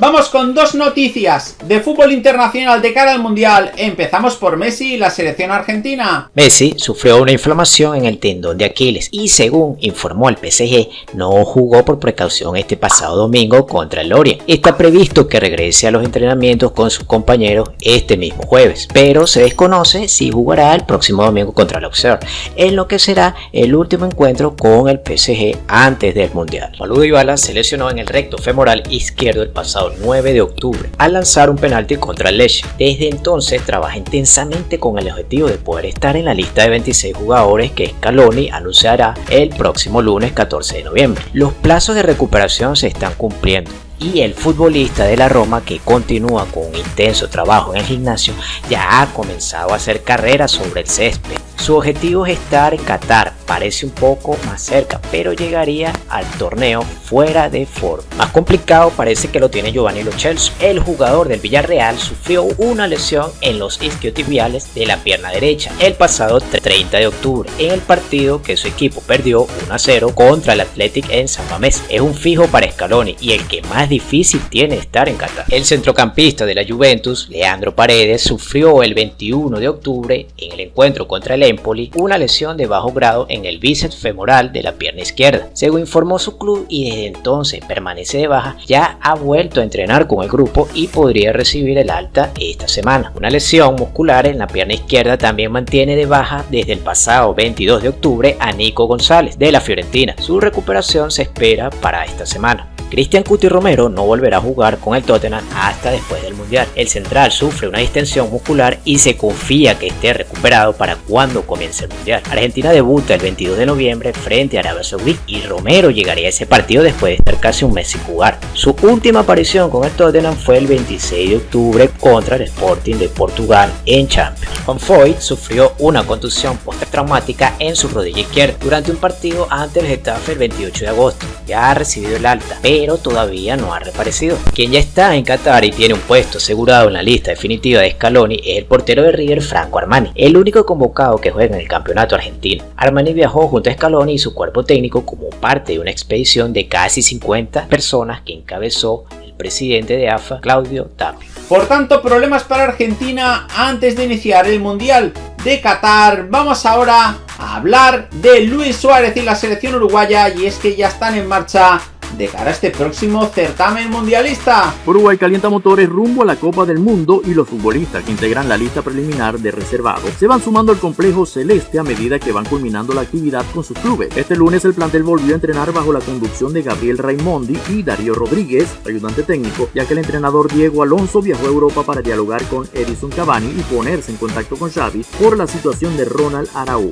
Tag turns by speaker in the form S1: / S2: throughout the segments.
S1: Vamos con dos noticias de fútbol internacional de cara al Mundial. Empezamos por Messi y la selección argentina.
S2: Messi sufrió una inflamación en el tendón de Aquiles y según informó el PSG, no jugó por precaución este pasado domingo contra el Lorient. Está previsto que regrese a los entrenamientos con sus compañeros este mismo jueves, pero se desconoce si jugará el próximo domingo contra el Auxerre, en lo que será el último encuentro con el PSG antes del Mundial. Maludo Ibala se lesionó en el recto femoral izquierdo el pasado 9 de octubre al lanzar un penalti contra el Leche. Desde entonces trabaja intensamente con el objetivo de poder estar en la lista de 26 jugadores que Scaloni anunciará el próximo lunes 14 de noviembre. Los plazos de recuperación se están cumpliendo y el futbolista de la Roma que continúa con un intenso trabajo en el gimnasio ya ha comenzado a hacer carreras sobre el césped. Su objetivo es estar en Qatar, parece un poco más cerca, pero llegaría al torneo fuera de forma. Más complicado parece que lo tiene Giovanni Lo Celso. El jugador del Villarreal sufrió una lesión en los isquiotibiales de la pierna derecha el pasado 30 de octubre en el partido que su equipo perdió 1 a 0 contra el Athletic en San Mamés. Es un fijo para Scaloni y el que más difícil tiene estar en Qatar. El centrocampista de la Juventus, Leandro Paredes, sufrió el 21 de octubre en el encuentro contra el Empoli una lesión de bajo grado en el bíceps femoral de la pierna izquierda. Según informó su club y desde entonces permanece de baja, ya ha vuelto a entrenar con el grupo y podría recibir el alta esta semana. Una lesión muscular en la pierna izquierda también mantiene de baja desde el pasado 22 de octubre a Nico González de la Fiorentina. Su recuperación se espera para esta semana. Cristian Cuti Romero no volverá a jugar con el Tottenham hasta después del Mundial. El central sufre una distensión muscular y se confía que esté recuperado para cuando comience el Mundial. Argentina debuta el 22 de noviembre frente a Arabia Saudí y Romero llegaría a ese partido después de estar casi un mes sin jugar. Su última aparición con el Tottenham fue el 26 de octubre contra el Sporting de Portugal en Champions. Juan Foyt sufrió una contusión post-traumática en su rodilla izquierda durante un partido ante el Getafe el 28 de agosto. Ya ha recibido el alta, pero todavía no ha reaparecido. Quien ya está en Qatar y tiene un puesto asegurado en la lista definitiva de Scaloni es el portero de River Franco Armani, el único convocado que juega en el campeonato argentino. Armani viajó junto a Scaloni y su cuerpo técnico como parte de una expedición de casi 50 personas que encabezó el presidente de AFA, Claudio Tapia.
S1: Por tanto, problemas para Argentina antes de iniciar el Mundial de Qatar. Vamos ahora a hablar de Luis Suárez y la selección uruguaya y es que ya están en marcha de cara a este próximo certamen mundialista.
S3: Uruguay calienta motores rumbo a la Copa del Mundo y los futbolistas que integran la lista preliminar de reservados se van sumando al complejo celeste a medida que van culminando la actividad con sus clubes. Este lunes el plantel volvió a entrenar bajo la conducción de Gabriel Raimondi y Darío Rodríguez, ayudante técnico, ya que el entrenador Diego Alonso viajó a Europa para dialogar con Edison Cavani y ponerse en contacto con Xavi por la situación de Ronald Araujo.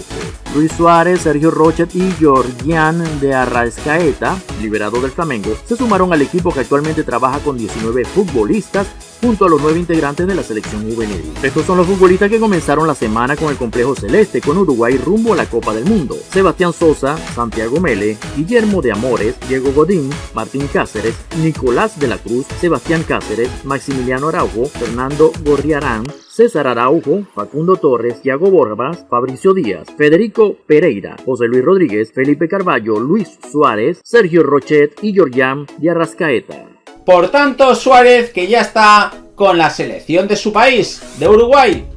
S3: Luis Suárez, Sergio Rochet y Georgian de Arraescaeta, liberado del Flamengo, se sumaron al equipo que actualmente trabaja con 19 futbolistas junto a los nueve integrantes de la selección juvenil. Estos son los futbolistas que comenzaron la semana con el complejo celeste con Uruguay rumbo a la Copa del Mundo. Sebastián Sosa, Santiago Mele, Guillermo de Amores, Diego Godín, Martín Cáceres, Nicolás de la Cruz, Sebastián Cáceres, Maximiliano Araujo, Fernando Gorriarán, César Araujo, Facundo Torres, Thiago Borbas, Fabricio Díaz, Federico Pereira, José Luis Rodríguez, Felipe Carballo, Luis Suárez, Sergio Rochet y Georgian de Arrascaeta.
S1: Por tanto, Suárez que ya está con la selección de su país, de Uruguay,